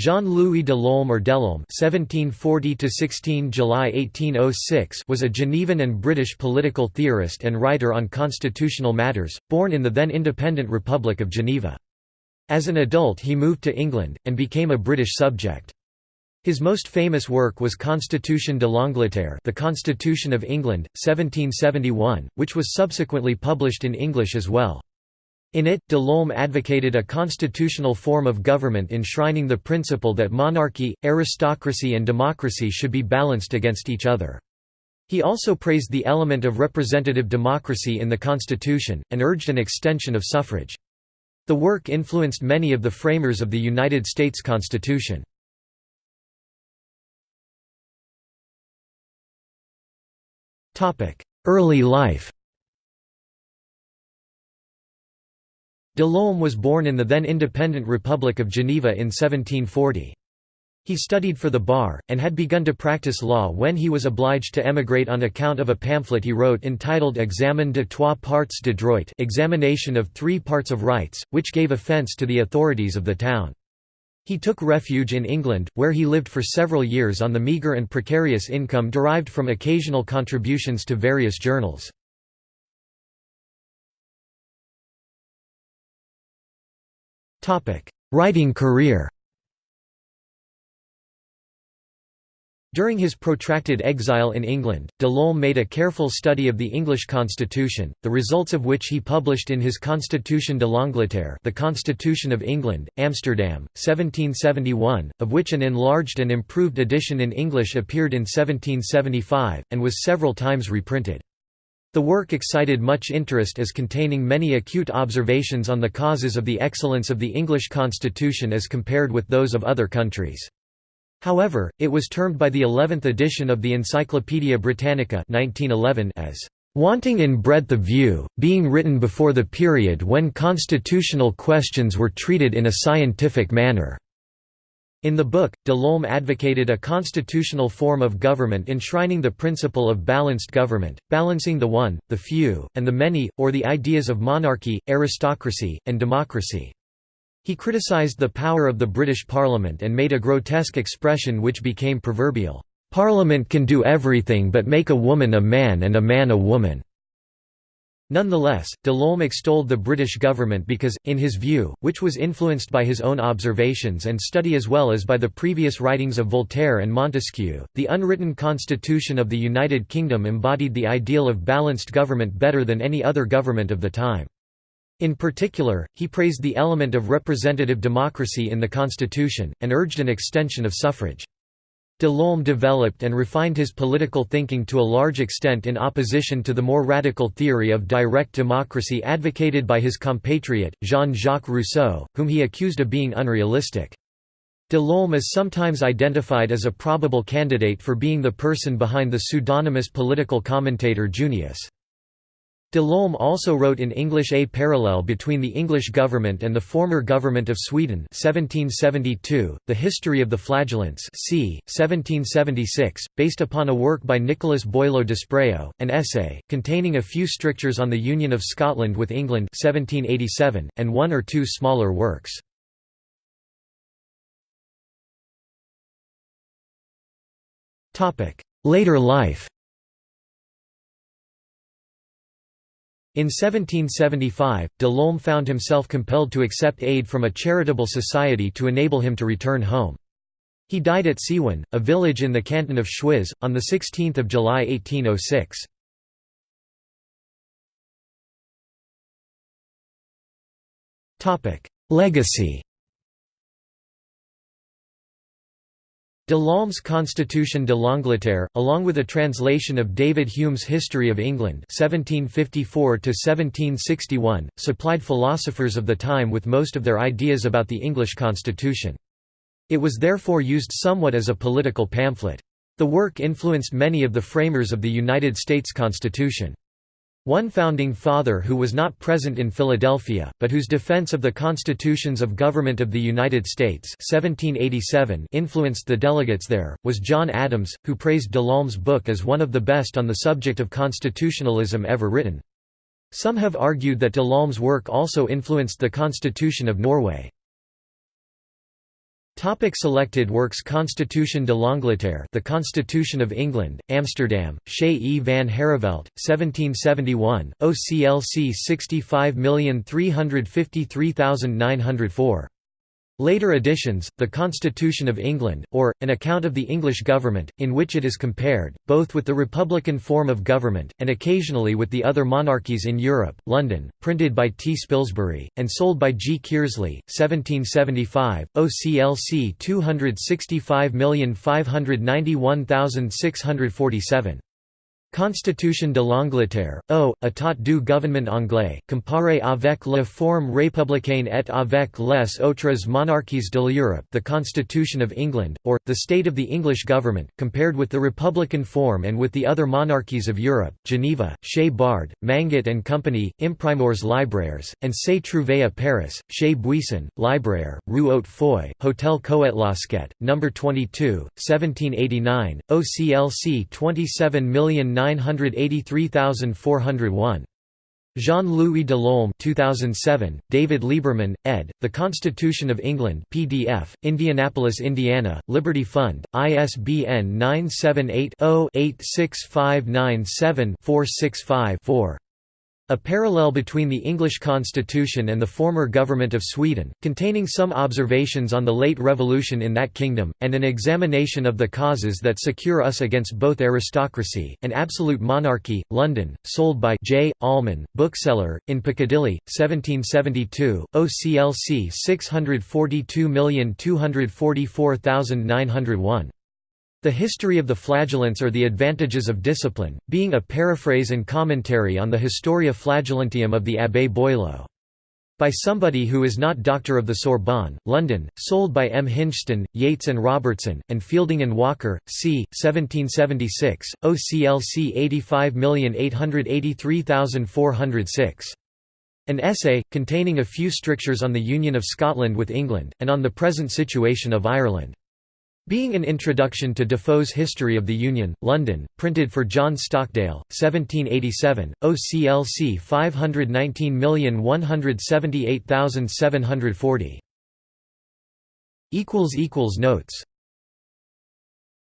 Jean-Louis Delolme or Delolme (1740–16 July 1806) was a Genevan and British political theorist and writer on constitutional matters, born in the then independent Republic of Geneva. As an adult he moved to England, and became a British subject. His most famous work was Constitution de l'Angleterre The Constitution of England, 1771, which was subsequently published in English as well. In it, Delolme advocated a constitutional form of government enshrining the principle that monarchy, aristocracy and democracy should be balanced against each other. He also praised the element of representative democracy in the constitution, and urged an extension of suffrage. The work influenced many of the framers of the United States Constitution. Early life Delolme was born in the then independent Republic of Geneva in 1740. He studied for the bar, and had begun to practice law when he was obliged to emigrate on account of a pamphlet he wrote entitled Examen de trois parts de droit examination of three parts of rights, which gave offence to the authorities of the town. He took refuge in England, where he lived for several years on the meagre and precarious income derived from occasional contributions to various journals. Writing career During his protracted exile in England, Delolme made a careful study of the English constitution, the results of which he published in his Constitution de l'Angleterre The Constitution of England, Amsterdam, 1771, of which an enlarged and improved edition in English appeared in 1775, and was several times reprinted. The work excited much interest as containing many acute observations on the causes of the excellence of the English constitution as compared with those of other countries. However, it was termed by the 11th edition of the Encyclopaedia Britannica 1911 as wanting in breadth of view, being written before the period when constitutional questions were treated in a scientific manner. In the book, Delolme advocated a constitutional form of government enshrining the principle of balanced government, balancing the one, the few, and the many, or the ideas of monarchy, aristocracy, and democracy. He criticized the power of the British Parliament and made a grotesque expression which became proverbial, "'Parliament can do everything but make a woman a man and a man a woman'". Nonetheless, Delolme extolled the British government because, in his view, which was influenced by his own observations and study as well as by the previous writings of Voltaire and Montesquieu, the unwritten constitution of the United Kingdom embodied the ideal of balanced government better than any other government of the time. In particular, he praised the element of representative democracy in the constitution, and urged an extension of suffrage. Delolme developed and refined his political thinking to a large extent in opposition to the more radical theory of direct democracy advocated by his compatriot, Jean-Jacques Rousseau, whom he accused of being unrealistic. De Delolme is sometimes identified as a probable candidate for being the person behind the pseudonymous political commentator Junius. Delolme also wrote in English A Parallel Between the English Government and the Former Government of Sweden 1772, The History of the Flagellants c. 1776, based upon a work by Nicholas Boileau Despréaux, an essay, containing a few strictures on the Union of Scotland with England 1787, and one or two smaller works. Later life In 1775, Delolme found himself compelled to accept aid from a charitable society to enable him to return home. He died at Seewen, a village in the canton of Schwyz, on 16 July 1806. Legacy Delolme's Constitution de l'Angleterre, along with a translation of David Hume's History of England 1754 supplied philosophers of the time with most of their ideas about the English constitution. It was therefore used somewhat as a political pamphlet. The work influenced many of the framers of the United States Constitution. One founding father who was not present in Philadelphia, but whose defense of the constitutions of government of the United States 1787 influenced the delegates there, was John Adams, who praised Delolme's book as one of the best on the subject of constitutionalism ever written. Some have argued that Delolme's work also influenced the Constitution of Norway. Topic selected works Constitution de l'Angleterre The Constitution of England, Amsterdam, Chez E. van Harrevelt, 1771, OCLC 65353904. Later editions, The Constitution of England, or, An Account of the English Government, in which it is compared, both with the republican form of government, and occasionally with the other monarchies in Europe, London, printed by T. Spilsbury, and sold by G. Kearsley, 1775, OCLC 265591647. Constitution de l'Angleterre, O, état du gouvernement anglais, comparé avec la forme républicaine et avec les autres monarchies de l'Europe the Constitution of England, or, the State of the English Government, compared with the republican form and with the other monarchies of Europe, Geneva, Chez Bard, Manget and Company, Imprimeurs Libraires, and C'est trouvé à Paris, Chez Buisson, Libraire, Rue Haute-Foy, Hôtel Coët-Lasquette, No. 22, 1789, OCLC 27 983401. Jean-Louis Delolme 2007, David Lieberman, ed., The Constitution of England PDF, Indianapolis, Indiana, Liberty Fund, ISBN 978 0 86597 465 4. A parallel between the English constitution and the former government of Sweden, containing some observations on the late revolution in that kingdom, and an examination of the causes that secure us against both aristocracy, and absolute monarchy, London, sold by J. Almon, bookseller, in Piccadilly, 1772, OCLC 642244901. The History of the Flagellants or the Advantages of Discipline, being a paraphrase and commentary on the Historia Flagellantium of the Abbé Boileau. By somebody who is not Doctor of the Sorbonne, London, sold by M. Hinchstone, Yates and Robertson, and Fielding and Walker, c. 1776, OCLC 85883406. An essay, containing a few strictures on the union of Scotland with England, and on the present situation of Ireland. Being an introduction to Defoe's History of the Union, London, printed for John Stockdale, 1787, OCLC 519178740. Notes